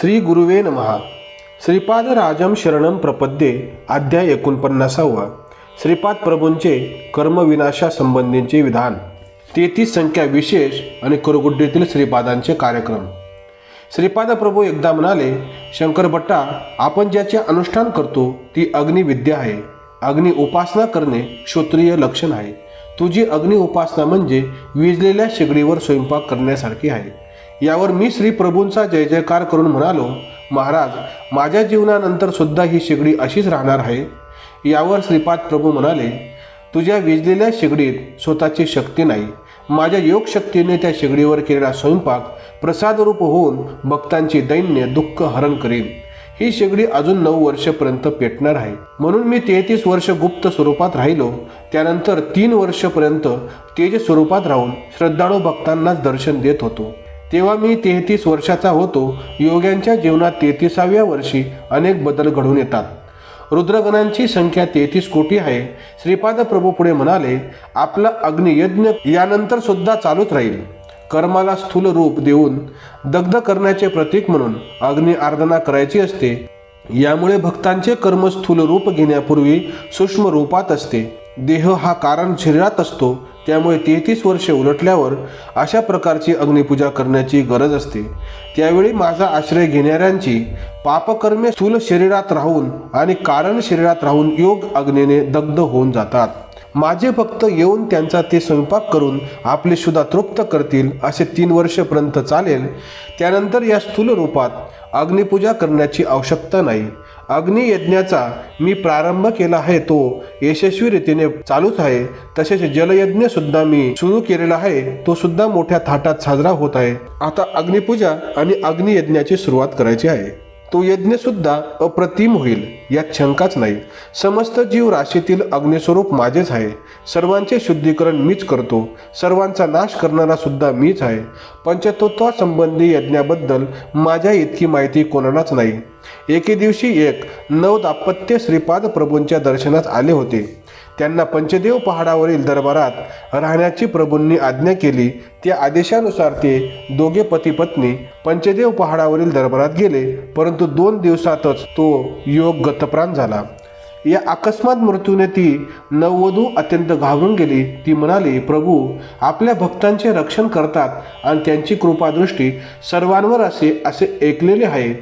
श्री गुरुवे नमहा श्रीपाद राजम शरणम प्रपद्ये अध्याय एकोणपन्नासावा. श्रीपाद प्रभूंचे कर्मविनाशासंबंधींचे विधान. तेहतीस संख्या विशेष आणि कुरगुड्डीतील श्रीपादांचे कार्यक्रम. श्रीपाद प्रभू एकदा म्हणाले शंकरभट्टा आपण ज्याचे अनुष्ठान करतो ती अग्निविद्या आहे. अग्नि उपासना करणे क्षत्रिय लक्षण आहे. तुझी अग्नि उपासना म्हणजे विजलेल्या शेगडीवर स्वयंपाक करण्यासारखी आहे. यावर मी श्री प्रभूंचा जय जयकार करून म्हणालो महाराज माझ्या जीवनानंतर सुद्धा ही शेगडी अशीच राहणार आहे. यावर श्रीपाद प्रभू म्हणाले तुझ्या विजलेल्या शेगडीत स्वतःची शक्ती नाही. माझ्या योगशक्तीने त्या शेगडीवर केलेला स्वयंपाक प्रसादरूप होऊन भक्तांची दैन्य दुःख हरण करेल ही शेगडी अजून नऊ वर्षपर्यंत पेटणार आहे. म्हणून मी तेहतीस वर्ष गुप्त स्वरूपात राहिलो. त्यानंतर तीन वर्षपर्यंत तेज स्वरूपात राहून श्रद्धाळू भक्तांनाच दर्शन देत होतो. तेव्हा मी तेहतीस वर्षाचा होतो. योग्यांच्या जीवनात तेहतीसाव्या वर्षी अनेक बदल घडून येतात. रुद्रगणांची संख्या तेहतीस कोटी आहे. श्रीपाद प्रभू पुढे म्हणाले आपला अग्नियज्ञ यानंतर सुद्धा चालूच राहील. कर्माला स्थूल रूप देऊन दग्ध करण्याचे प्रतीक म्हणून अग्नि आराधना करायची असते. यामुळे भक्तांचे कर्म स्थूल रूप घेण्यापूर्वी सूक्ष्म रूपात असते. देह हा कारण शरीरात असतो. त्यामुळे तेहतीस वर्षे उलटल्यावर अशा प्रकारची अग्निपूजा करण्याची गरज असते. त्यावेळी माझा आश्रय घेणाऱ्यांची पापकर्मे स्थूल शरीरात राहून आणि कारण शरीरात राहून योग अग्नीने दग्ध होऊन जातात. माझे भक्त येऊन त्यांचा ते स्वयंपाक करून आपले सुद्धा तृप्त करतील असे तीन वर्षपर्यंत चालेल. त्यानंतर या स्थूल रूपात अग्निपूजा करण्याची आवश्यकता नाही. अग्नियज्ञाचा मी प्रारंभ केला आहे तो यशस्वी रीतीने चालूच आहे. तसेच जलयज्ञ सुद्धा मी सुरू केलेला आहे तो सुद्धा मोठ्या थाटात साजरा होत आहे. आता अग्निपूजा आणि अग्नियज्ञाची सुरुवात करायची आहे. तो यज्ञ सुद्धा अप्रतिम होईल यात शंकाच नाही. समस्त जीव राशीतील अग्निस्वरूप माझेच आहे. सर्वांचे शुद्धीकरण मीच करतो. सर्वांचा नाश करणारा सुद्धा मीच आहे. पंचतत्वासंबंधी यज्ञाबद्दल माझ्या इतकी माहिती कोणालाच नाही. एके दिवशी एक नव दापत्य श्रीपाद प्रभूंच्या दर्शनात आले होते. त्यांना पंचदेव पहाडावरील दरबारात राहण्याची प्रभूंनी आज्ञा केली. त्या आदेशानुसार ते दोघे पती पत्नी पंचदेव पहाडावरील दरबारात गेले. परंतु दोन दिवसातच तो योग गतप्राण झाला. या अकस्मात मृत्यूने ती नववधू अत्यंत घाबरून गेली. ती म्हणाली प्रभू आपल्या भक्तांचे रक्षण करतात आणि त्यांची कृपादृष्टी सर्वांवर असे असे ऐकलेले आहे.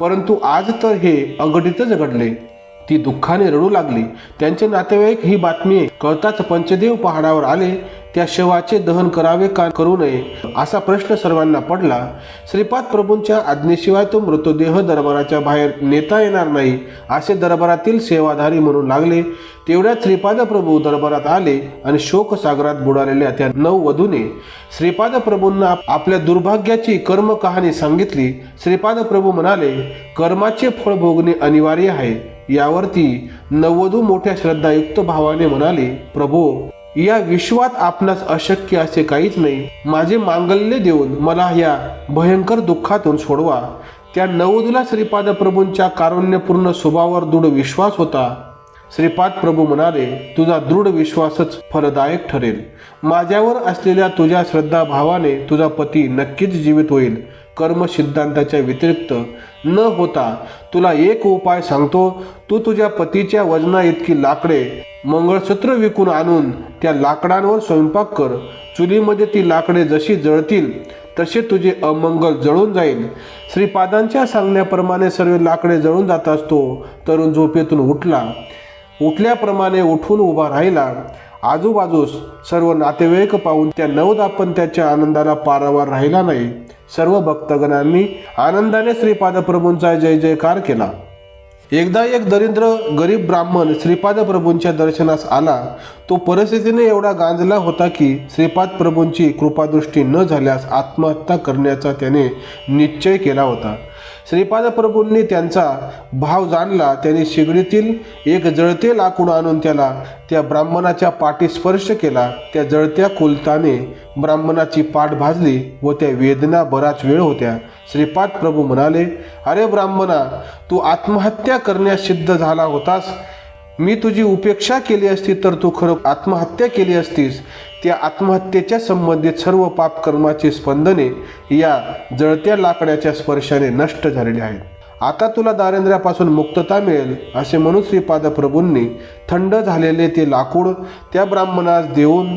परंतु आज तर हे अघटितच घडले. ती दुःखाने रडू लागली. त्यांचे नातेवाईक ही बातमी कळताच पंचदेव पहाडावर आले. त्या शवाचे दहन करावे का करू नये असा प्रश्न सर्वांना पडला. श्रीपाद प्रभूंच्या आज्ञेशिवाय तो मृतदेह दरबाराच्या बाहेर नेता येणार नाही असे दरबारातील सेवाधारी म्हणून लागले. तेवढ्यात श्रीपाद प्रभू दरबारात आले आणि शोकसागरात बुडालेल्या त्या नऊ वधूने श्रीपाद प्रभूंना आपल्या दुर्भाग्याची कर्म कहाणी सांगितली. श्रीपाद प्रभू म्हणाले कर्माचे फळ भोगणे अनिवार्य आहे. यावरती नववधू मोठ्या श्रद्धायुक्त भावाने म्हणाले प्रभू या विश्वात आपणास अशक्य असे काहीच नाही. माझे मांगल्य देऊन मला या भयंकर दुःखातून सोडवा. त्या नवोदुला श्रीपाद प्रभूंच्या कारुण्यपूर्ण स्वभावावर दृढ विश्वास होता. श्रीपाद प्रभू म्हणाले तुझा दृढ विश्वासच फलदायक ठरेल. माझ्यावर असलेल्या तुझ्या श्रद्धा भावाने तुझा पती नक्कीच जीवित होईल. कर्म सिद्धांताच्या व्यतिरिक्त न होता तुला एक उपाय सांगतो तू तुझ्या पतीच्या वजना इतकी लाकडे मंगळसूत्र विकून आणून त्या लाकडांवर स्वयंपाक कर. चुलीमध्ये ती लाकडे जशी जळतील तसे तुझे अमंगल जळून जाईल. श्रीपादांच्या सांगण्याप्रमाणे सर्व लाकडे जळून जात असतो तरुण झोपेतून उठला. उठल्याप्रमाणे उठून उभा राहिला. आजूबाजूस सर्व नातेवाईक पाहून त्या नवदापंत्याच्या आनंदाला पारावार राहिला नाही. सर्व भक्तगणांनी आनंदाने श्रीपाद प्रभूंचा जय जयकार केला. एकदा एक दरिद्र गरीब ब्राह्मण श्रीपाद प्रभूंच्या दर्शनास आला तो परिस्थितीने एवढा गांजला होता की श्रीपाद प्रभूंची कृपादृष्टी न झाल्यास आत्महत्या करण्याचा त्याने निश्चय केला होता. श्रीपाद प्रभूंनी त्यांचा भाव जाणला त्याने शिगडीतील एक जळते लाकूड आणून त्याला त्या ब्राह्मणाच्या पाठी स्पर्श केला. त्या जळत्या कुलताने ब्राह्मणाची पाठ भाजली व त्या वेदना बराच वेळ होत्या. श्रीपाद प्रभू म्हणाले अरे ब्राह्मणा तू आत्महत्या करण्यास सिद्ध झाला होतास. मी तुझी उपेक्षा केली असती तर तू खरं आत्महत्या केली असतीस. त्या आत्महत्येच्या संबंधित सर्व पापकर्माची स्पंदने या जळत्या लाकडाच्या स्पर्शाने नष्ट झालेली आहेत. आता तुला दारिद्र्यापासून मुक्तता मिळेल असे म्हणून श्रीपाद प्रभूंनी थंड झालेले ते लाकूड त्या ब्राह्मणास देऊन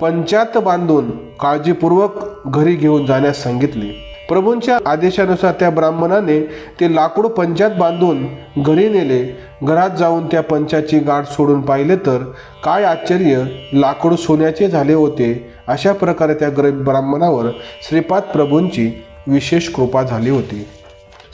पंचात बांधून काळजीपूर्वक घरी घेऊन जाण्यास सांगितले. प्रभूंच्या आदेशानुसार त्या ब्राह्मणाने ते लाकूड पंचात बांधून घरी नेले. घरात जाऊन त्या पंचाची गाठ सोडून पाहिले तर काय आश्चर्य लाकूड सोन्याचे झाले होते. अशा प्रकारे त्या गरीब ब्राह्मणावर श्रीपाद प्रभूंची विशेष कृपा झाली होती.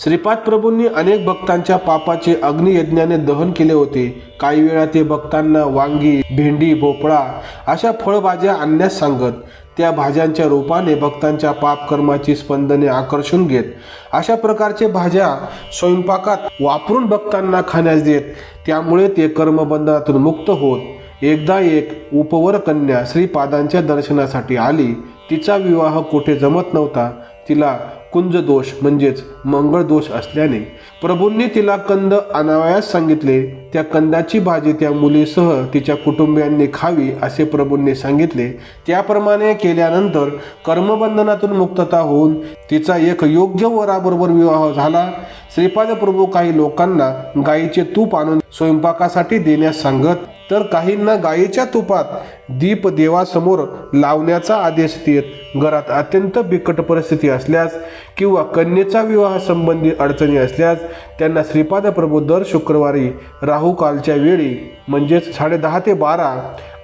श्रीपाद प्रभूंनी अनेक भक्तांच्या पापाचे अग्नियज्ञाने दहन केले होते. काही वेळा ते भक्तांना वांगी भेंडी भोपळा अशा फळभाज्या आणण्यास सांगत त्या भाज्यांच्या रूपाने भक्तांच्या पापकर्माची स्पंदने आकर्षून घेत अशा प्रकारचे भाज्या स्वयंपाकात वापरून भक्तांना खाण्यास देत त्यामुळे ते कर्मबंधनातून मुक्त होत. एकदा एक उपवर कन्या श्रीपादांच्या दर्शनासाठी आली तिचा विवाह कुठे जमत नव्हता तिला कुंज दोष म्हणजेच मंगळ दोष असल्याने प्रभूंनी तिला कंद आणावयास सांगितले. त्या कंदाची भाजी त्या मुलीसह तिच्या कुटुंबियांनी खावी असे प्रभूंनी सांगितले. त्याप्रमाणे केल्यानंतर कर्मबंधनातून मुक्तता होऊन तिचा एक योग्य वराबरोबर विवाह झाला. श्रीपाद प्रभू काही लोकांना गायीचे तूप आणून स्वयंपाकासाठी देण्यास सांगत तर काहींना गायीच्या तुपात दीप देवासमोर लावण्याचा आदेश देत घरात अत्यंत बिकट परिस्थिती असल्यास किंवा कन्येचा विवाह संबंधी अडचणी असल्यास त्यांना श्रीपाद प्रभू दर शुक्रवारी राहू कालच्या वेळी म्हणजेच साडेदहा ते बारा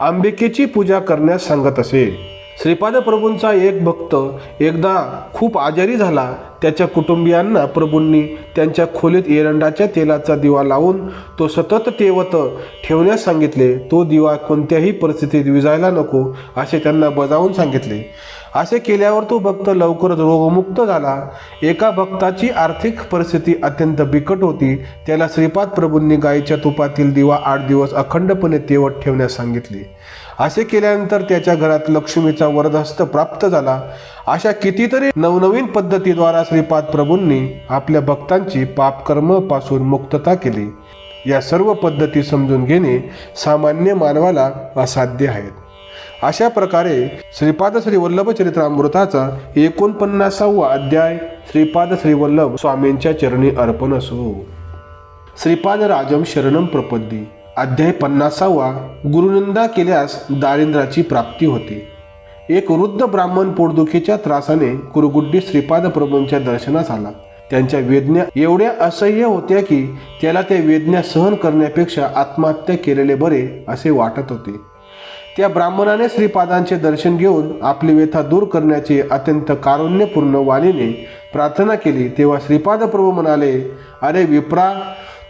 अंबिकेची पूजा करण्यास सांगत असे. श्रीपाद प्रभूंचा एक भक्त एकदा खूप आजारी झाला त्याच्या कुटुंबियांना प्रभूंनी त्यांच्या खोलीत एरंडाच्या तेलाचा दिवा लावून तो सतत तेवत ठेवण्यास सांगितले तो दिवा कोणत्याही परिस्थितीत विजायला नको असे त्यांना बजावून सांगितले. असे केल्यावर तो भक्त लवकरच रोगमुक्त झाला. एका भक्ताची आर्थिक परिस्थिती अत्यंत बिकट होती. त्याला श्रीपाद प्रभूंनी गायीच्या तुपातील दिवा आठ दिवस अखंडपणे तेवत ठेवण्यास सांगितले. असे केल्यानंतर त्याच्या घरात लक्ष्मीचा वरदहस्त प्राप्त झाला. अशा कितीतरी नवनवीन पद्धतीद्वारा श्रीपाद प्रभूंनी आपल्या भक्तांची पापकर्मपासून मुक्तता केली. या सर्व पद्धती समजून घेणे सामान्य मानवाला असाध्य आहेत. अशा प्रकारे श्रीपाद श्री वल्लभ चरित्रामृताचा एकोणपन्नासावा अध्याय श्रीपाद श्री वल्लभ स्वामींच्या चरणी अर्पण असो. श्रीपाद राजम शरणम प्रपद्दी अध्याय पन्नासावा गुरुनिंदा केल्यास दारिद्राची प्राप्ती होते. एक वृद्ध ब्राह्मण पोटदुखीच्या त्रासाने कुरुगुड्डी श्रीपाद प्रभूंच्या दर्शनास आला. त्यांच्या वेदना एवढ्या असह्य होत्या की त्याला त्या वेदना सहन करण्यापेक्षा आत्महत्या केलेले बरे असे वाटत होते. त्या ब्राह्मणाने श्रीपादांचे दर्शन घेऊन आपली व्यथा दूर करण्याची अत्यंत कारुण्यपूर्ण वाणीने प्रार्थना केली तेव्हा श्रीपाद प्रभू म्हणाले अरे विप्रा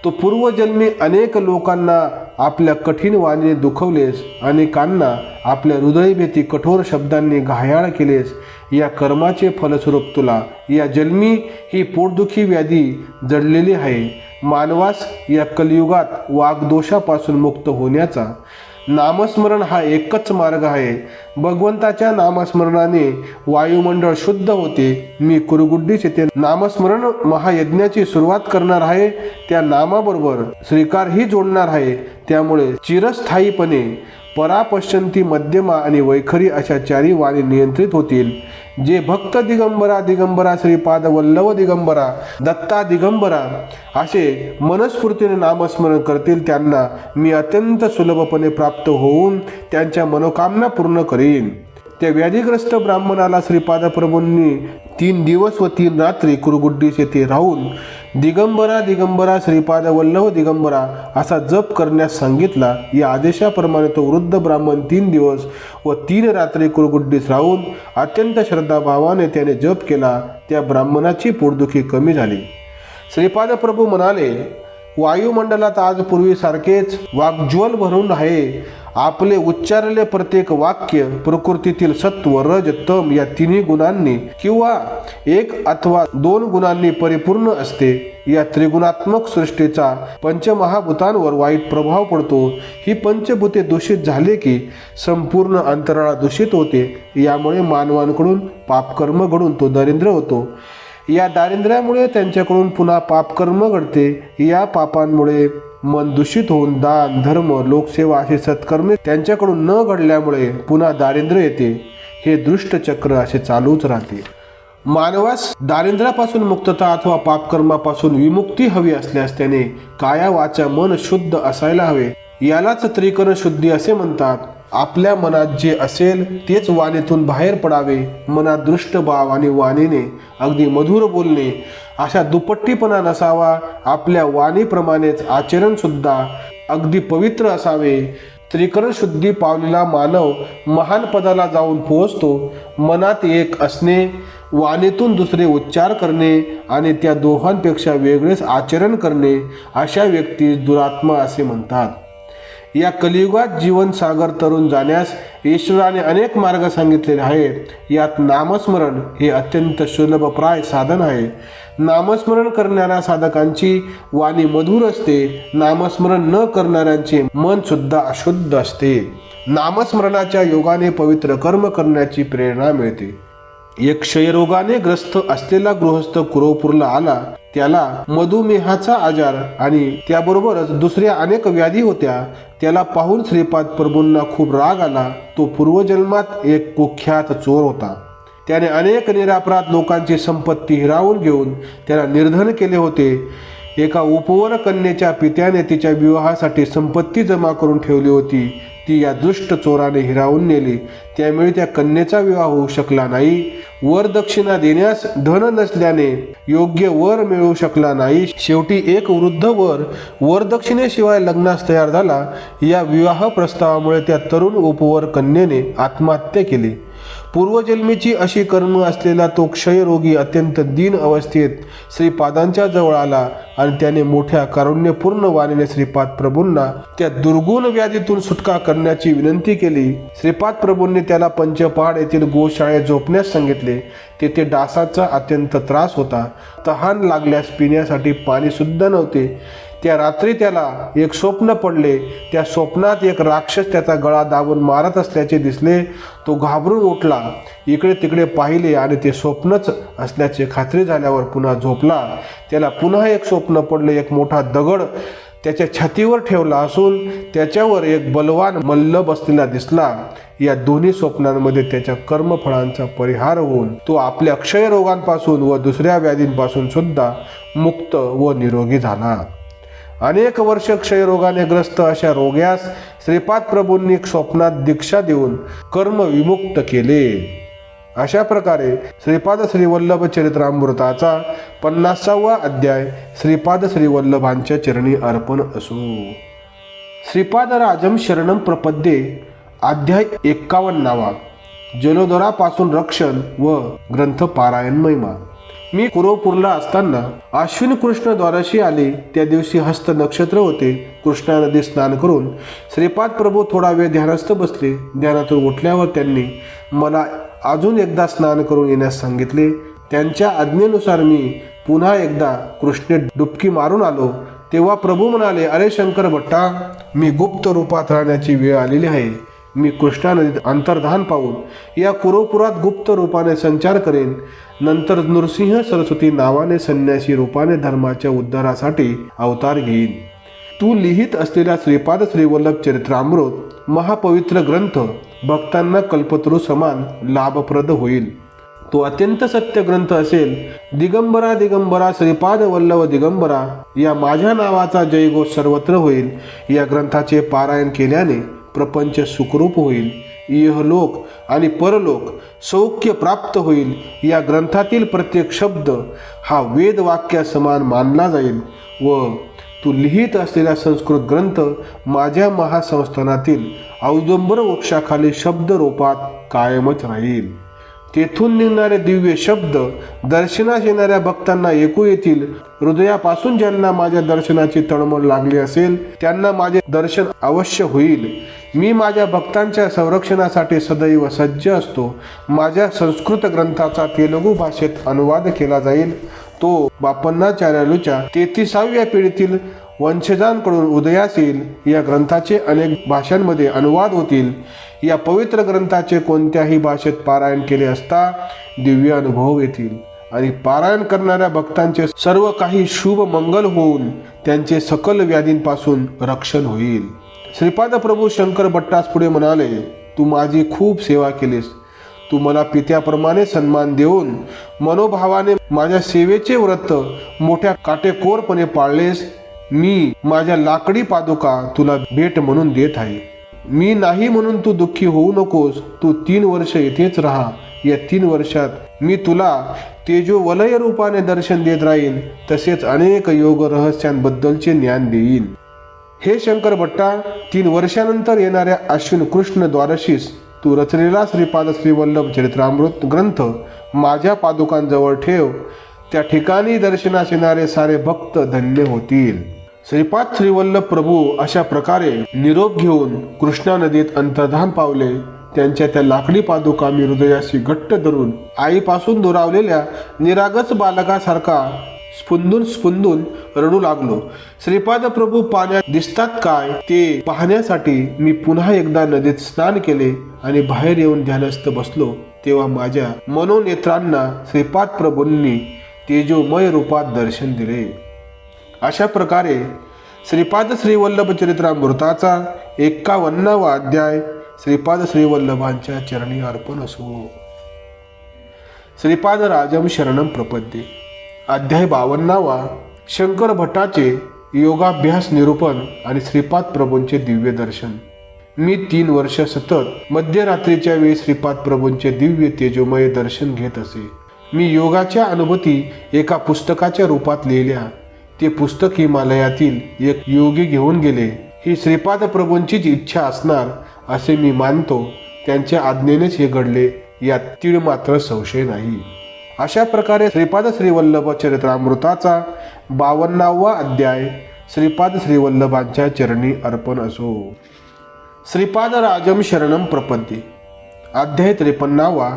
तो पूर्वजन्मी अनेक लोकांना आपल्या कठीण वाणीने दुखवलेस अनेकांना आपल्या हृदयभेती कठोर शब्दांनी घायाळ केलेस या कर्माचे फलस्वरूप तुला या जन्मी ही पोटदुखी व्याधी जडलेली आहे. मानवास या कलियुगात वागदोषापासून मुक्त होण्याचा नामस्मरण हा एकच मार्ग आहे. भगवंताच्या नामस्मरणाने वायुमंडळ शुद्ध होते. मी कुरुगुड्डी येथे नामस्मरण महायज्ञाची सुरुवात करणार आहे. त्या नामाबरोबर श्रीकारही जोडणार आहे. त्यामुळे चिरस्थायीपणे परापश्चंती मध्यमा आणि वैखरी अशा चारी वाणी नियंत्रित होतील. जे भक्त दिगंबरा दिगंबरा श्रीपाद वल्लभ दिगंबरा दत्ता दिगंबरा असे मनस्फूर्तीने नामस्मरण करतील त्यांना मी अत्यंत सुलभपणे प्राप्त होऊन त्यांच्या मनोकामना पूर्ण करीन. त्या व्याधीग्रस्त ब्राह्मणाला श्रीपाद प्रभूंनी तीन दिवस व तीन रात्री कुरुगुड्डीस येथे राहून दिगंबरा दिगंबरा श्रीपाद वल्लभ दिगंबरा असा जप करण्यास सांगितला. या आदेशाप्रमाणे तो वृद्ध ब्राह्मण तीन दिवस व तीन रात्री कुरगुड्डीस राहून अत्यंत श्रद्धाभावाने त्याने जप केला. त्या ब्राह्मणाची पोटदुखी कमी झाली. श्रीपाद प्रभू म्हणाले वायुमंडलात आज पूर्वीसारखेच वाग्ज्वल भरून आहे. आपले उच्चारले प्रत्येक वाक्य प्रकृतीतील सत्व रज तम या तिन्ही गुणांनी किंवा एक अथवा दोन गुणांनी परिपूर्ण असते. या त्रिगुणात्मक सृष्टीचा पंचमहाभूतांवर वाईट प्रभाव पडतो. ही पंचभूते दूषित झाले की संपूर्ण अंतराळा दूषित होते. यामुळे मानवांकडून पापकर्म घडून तो दरिद्र होतो. या दारिद्र्यामुळे त्यांच्याकडून पुन्हा पापकर्म घडते. या पापांमुळे मन दूषित होऊन दान धर्म लोकसेवा असे सत्कर्मे त्यांच्याकडून न घडल्यामुळे पुन्हा दारिद्र्य येते. हे दृष्ट चक्र असे चालूच राहते. मानवास दारिद्र्यापासून मुक्तता अथवा पापकर्मापासून विमुक्ती हवी असल्यास त्याने काया वाचा मन शुद्ध असायला हवे. यालाच त्रिकरण शुद्धी असे म्हणतात. आपल्या मनात जे असेल तेच वाणीतून बाहेर पडावे मनात दृष्ट भाव आणि वाणीने अगदी मधुर बोलणे. अशा दुपट्टीपणा नसावा आपल्या वाणीप्रमाणेच आचरण सुद्धा अगदी पवित्र असावे. त्रिकरण शुद्धी पावलेला मानव महान पदाला जाऊन पोहोचतो. मनात एक असणे वाणीतून दुसरे उच्चार करणे आणि त्या दोहांपेक्षा वेगळेच आचरण करणे अशा व्यक्तीस दुरात्मा असे म्हणतात. या कलियुगात जीवन सागर तरुण जाण्यास ईश्वराने अनेक मार्ग सांगितलेले आहेत. यात नामस्मरण हे अत्यंत सुलभप्राय साधन आहे. नामस्मरण करणाऱ्या साधकांची वाणी मधुर असते. नामस्मरण न करणाऱ्यांचे मन सुद्धा अशुद्ध असते. नामस्मरणाच्या योगाने पवित्र कर्म करण्याची प्रेरणा मिळते. एक क्षयरोगाने ग्रस्त असलेला गृहस्थ कुरोपूरला आला त्याला मधुमेहाचा आजार आणि त्याबरोबरच दुसऱ्या अनेक व्याधी होत्या त्याला पाहून श्रीपाद प्रभूंना खूप राग आला. तो पूर्वजन्मात एक कुख्यात चोर होता. त्याने अनेक निरापराध लोकांची संपत्ती हिरावून घेऊन त्याला निर्धन केले होते. एका उपवर कन्येच्या पित्याने तिच्या विवाहासाठी संपत्ती जमा करून ठेवली होती. ती या दुष्ट चोराने हिरावून नेली. त्यामुळे त्या कन्येचा विवाह होऊ शकला नाही. वर दक्षिणा देण्यास धन नसल्याने योग्य वर मिळू शकला नाही. शेवटी एक वृद्ध वर वरदक्षिणेशिवाय लग्नास तयार झाला. या विवाह प्रस्तावामुळे त्या तरुण उपवर कन्येने आत्महत्या केली. पूर्वजन्मीची अशी कर्म असलेला तो क्षयरोगी अत्यंत दीन अवस्थेत श्रीपादांच्या जवळ आला आणि त्याने मोठ्या कारुण्यपूर्ण वाणीने श्रीपाद प्रभूंना त्या दुर्गुण व्याधीतून सुटका करण्याची विनंती केली. श्रीपाद प्रभूंनी त्याला पंचपहाड येथील गोशाळेत झोपण्यास सांगितले. तेथे डासाचा अत्यंत त्रास होता. तहान लागल्यास पिण्यासाठी पाणी सुद्धा नव्हते. त्या रात्री त्याला एक स्वप्न पडले. त्या स्वप्नात एक राक्षस त्याचा गळा दाबून मारत असल्याचे दिसले. तो घाबरून उठला. इकडे तिकडे पाहिले आणि ते स्वप्नच असल्याचे खात्री झाल्यावर पुन्हा झोपला. त्याला पुन्हा एक स्वप्न पडले एक मोठा दगड त्याच्या छातीवर ठेवला असून त्याच्यावर एक बलवान मल्ल बसलेला दिसला. या दोन्ही स्वप्नांमध्ये त्याच्या कर्मफळांचा परिहार होऊन तो आपल्या क्षयरोगांपासून व दुसऱ्या व्याधींपासून सुद्धा मुक्त व निरोगी झाला. अनेक वर्ष क्षयरोगाने ग्रस्त अशा रोग्यास श्रीपाद प्रभूंनी स्वप्नात दीक्षा देऊन कर्म विमुक्त केले. अशा प्रकारे श्रीपाद श्रीवल्लभ चरित्रामृताचा पन्नासावा अध्याय श्रीपाद श्रीवल्लभांच्या चरणी अर्पण असो. श्रीपाद राजम शरणम प्रपद्ये अध्याय एक्कावन्नावा. जलोदरापासून रक्षण व ग्रंथ पारायण महिमा मी कुरोपूरला असताना अश्विन कृष्ण द्वाराशी आले. त्या दिवशी हस्त नक्षत्र होते. कृष्णा नदी स्नान करून श्रीपाद प्रभू थोडा वेळ ध्यानस्थ बसले. ध्यानातून उठल्यावर त्यांनी मला अजून एकदा स्नान करून येण्यास सांगितले. त्यांच्या आज्ञेनुसार मी पुन्हा एकदा कृष्णे डुबकी मारून आलो. तेव्हा प्रभू म्हणाले अरे शंकर भट्टा मी गुप्त रूपात राहण्याची वेळ आलेली आहे. मी कृष्णा नदीत अंतर्धान पाहून या कुरोपुरात गुप्त रूपाने संचार करेन. नंतर नृसिंह सरस्वती नावाने संन्यासी रूपाने धर्माच्या उद्धारासाठी अवतार घेईन. तू लिहित असलेला श्रीपाद श्रीवल्लभ चरित्रामृत महापवित्र ग्रंथ भक्तांना कल्पतरू समान लाभप्रद होईल. तो अत्यंत सत्य ग्रंथ असेल. दिगंबरा दिगंबरा श्रीपाद वल्लभ दिगंबरा या माझ्या नावाचा जयघोष सर्वत्र होईल. या ग्रंथाचे पारायण केल्याने प्रपंच सुखरूप होईल इहलोक आणि परलोक सौख्य प्राप्त होईल या ग्रंथातील प्रत्येक शब्द हा वेदवाक्यासमान मानला जाईल व तू लिहित असलेला संस्कृत ग्रंथ माझ्या महासंस्थानातील औदंबर वृक्षाखाली शब्दरूपात कायमच राहील. तेथून निघणारे दिव्य शब्द दर्शनास येणाऱ्या भक्तांना ऐकू येतील. हृदयापासून ज्यांना माझ्या दर्शनाची तळमळ लागली असेल त्यांना माझे दर्शन अवश्य होईल. मी माझ्या भक्तांच्या संरक्षणासाठी सदैव सज्ज असतो. माझ्या संस्कृत ग्रंथाचा तेलुगू भाषेत अनुवाद केला जाईल. तो बापन्नाचार्यालूच्या तेहतीसाव्या पिढीतील वंशजांकडून उदयास येईल या ग्रंथाचे अनेक भाषांमध्ये अनुवाद होतील. या पवित्र ग्रंथाचे कोणत्याही भाषेत पारायण केले असता दिव्य अनुभव येतील. आणि पारायण करणाऱ्या भक्तांचे सर्व काही शुभ मंगल होऊन त्यांचे सकल व्याधींपासून रक्षण होईल. श्रीपाद प्रभू शंकर भट्टास पुढे म्हणाले तू माझी खूप सेवा केलीस. तू मला पित्याप्रमाणे सन्मान देऊन मनोभावाने माझ्या सेवेचे व्रत मोठ्या काटेकोरपणे पाळलेस. मी माझ्या लाकडी पादुका तुला भेट म्हणून देत आहे. मी नाही म्हणून तू दुःखी होऊ नकोस. तू तीन वर्ष येथेच राहा. या तीन वर्षात मी तुला तेजो वलय रूपाने दर्शन देत राहीन. तसेच अनेक योग रहस्यांबद्दलचे ज्ञान देईन. हे शंकर भट्टा तीन वर्षानंतर येणाऱ्या अश्विन कृष्ण द्वारशीस तू रचलेला श्रीपाद श्रीवल्लभ चरित्रामृत ग्रंथ माझ्या पादुकांजवळ ठेव. त्या ठिकाणी दर्शनास येणारे सारे भक्त धन्य होतील. श्रीपाद श्रीवल्लभ प्रभू अशा प्रकारे निरोप घेऊन कृष्णा नदीत अंतर्धान पावले. त्यांच्या त्या लाकडी पादुका मी हृदयाशी घट्ट धरून आईपासून दुरावलेल्या निरागस बालकासारखा स्पुंदून स्पुंदून रडू लागलो. श्रीपाद प्रभू पाण्यात दिसतात काय? ते पाहण्यासाठी मी पुन्हा एकदा नदीत स्नान केले आणि बाहेर येऊन ध्यानस्थ बसलो. तेव्हा माझ्या मनोनेत्रांना श्रीपाद प्रभूंनी तेजोमय रूपात दर्शन दिले. अशा प्रकारे श्रीपाद श्रीवल्लभ चरित्रामृताचा एक्कावन्नावा अध्याय श्रीपाद श्रीवल्लभांच्या चरणी अर्पण असो. श्रीपाद राजम शरणम प्रपद्ये. अध्याय बावन्नावा शंकर भट्टाचे योगाभ्यास निरूपण आणि श्रीपाद प्रभूंचे दिव्य दर्शन. मी तीन वर्ष सतत मध्यरात्रीच्या वेळी श्रीपाद प्रभूंचे दिव्य तेजोमय दर्शन घेत असे. मी योगाच्या अनुभूती एका पुस्तकाच्या रूपात लिहिल्या. ते पुस्तक हिमालयातील एक योगी घेऊन गेले. ही श्रीपाद प्रभूंचीच इच्छा असणार असे मी मानतो. त्यांच्या आज्ञेनेच हे घडले. यात तीळ मात्र संशय नाही. अशा प्रकारे श्रीपाद श्रीवल्लभ चरित्रामृताचा बावन्नावा अध्याय श्रीपाद श्रीवल्लभांच्या चरणी अर्पण असो. श्रीपाद राजम शरणम प्रपद्ये अध्याय त्रेपन्नावा.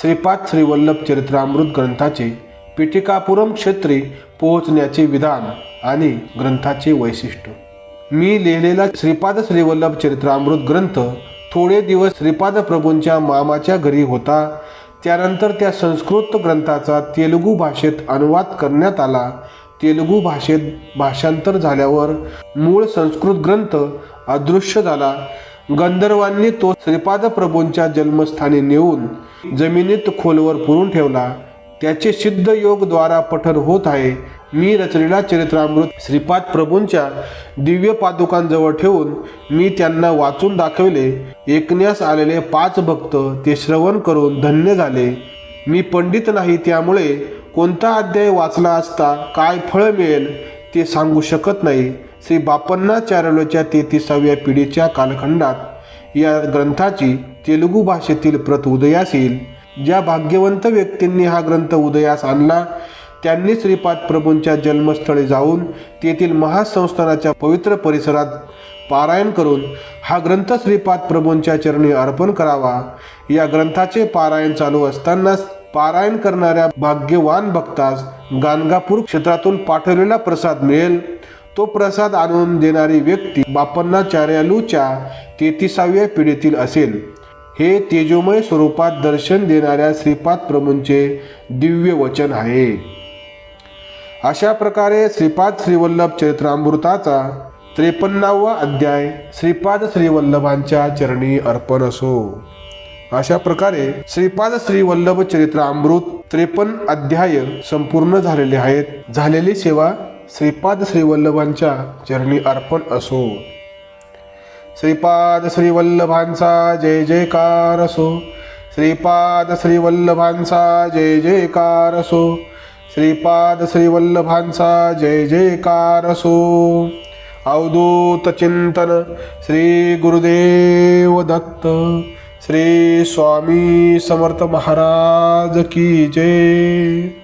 श्रीपाद श्रीवल्लभ चरित्रामृत ग्रंथाचे पिटिकापुरम क्षेत्री पोहोचण्याचे विधान आणि ग्रंथाचे वैशिष्ट्य. मी लिहिलेला श्रीपाद श्रीवल्लभ चरित्रामृत ग्रंथ थोडे दिवस श्रीपाद प्रभूंच्या मामाच्या घरी होता. त्यानंतर त्या संस्कृत ग्रंथाचा तेलुगू भाषेत अनुवाद करण्यात आला. तेलुगू भाषेत भाषांतर झाल्यावर मूळ संस्कृत ग्रंथ अदृश्य झाला. गंधर्वांनी तो श्रीपाद प्रभूंच्या जन्मस्थानी नेऊन जमिनीत खोलवर पुरून ठेवला. त्याचे सिद्ध योग द्वारा पठन होत आहे. मी रचलेला चरित्रामृत श्रीपाद प्रभूंच्या दिव्य पादुकांजवळ ठेवून मी त्यांना वाचून दाखवले. ऐकण्यास आलेले पाच भक्त ते श्रवण करून धन्य झाले. मी पंडित नाही त्यामुळे कोणता अध्याय वाचला असता काय फळ मिळेल ते सांगू शकत नाही. श्री बापन्ना चारलोच्या तेहतीसाव्या पिढीच्या कालखंडात या ग्रंथाची तेलुगू भाषेतील प्रत उदयास येईल. ज्या भाग्यवंत व्यक्तींनी हा ग्रंथ उदयास आणला त्यांनी श्रीपाद प्रभूंच्या जन्मस्थळी जाऊन तेथील महासंस्थानाच्या पवित्र परिसरात पारायण करून हा ग्रंथ श्रीपाद प्रभूंच्या चरणी अर्पण करावा. या ग्रंथाचे पारायण चालू असतानाच पारायण करणाऱ्या भाग्यवान भक्तास गाणगापूर क्षेत्रातून पाठवलेला प्रसाद मिळेल. तो प्रसाद आणून देणारी व्यक्ती बापन्नाचार्यालूच्या तेहतीसाव्या पिढीतील असेल. हे तेजोमय स्वरूपात दर्शन देणाऱ्या श्रीपाद प्रभूंचे दिव्य वचन आहे. अशा प्रकारे श्रीपाद श्रीवल्लभ चरित्रामृताचा त्रेपन्नावा अध्याय श्रीपाद श्रीवल्लभांच्या चरणी अर्पण असो. अशा प्रकारे श्रीपाद श्रीवल्लभ चरित्रामृत त्रेपन्न अध्याय संपूर्ण झालेले आहेत. झालेली सेवा श्रीपाद श्रीवल्लभांच्या चरणी अर्पण असो. श्रीपाद श्रीवल्लभांचा जय जयकार असो. श्रीपाद श्रीवल्लभांचा जय जयकार असो. श्रीपाद श्रीवल्लभांचा जय जयकार असो अवधूत चिंतन श्री गुरुदेव दत्त। श्री स्वामी समर्थ महाराज की जय।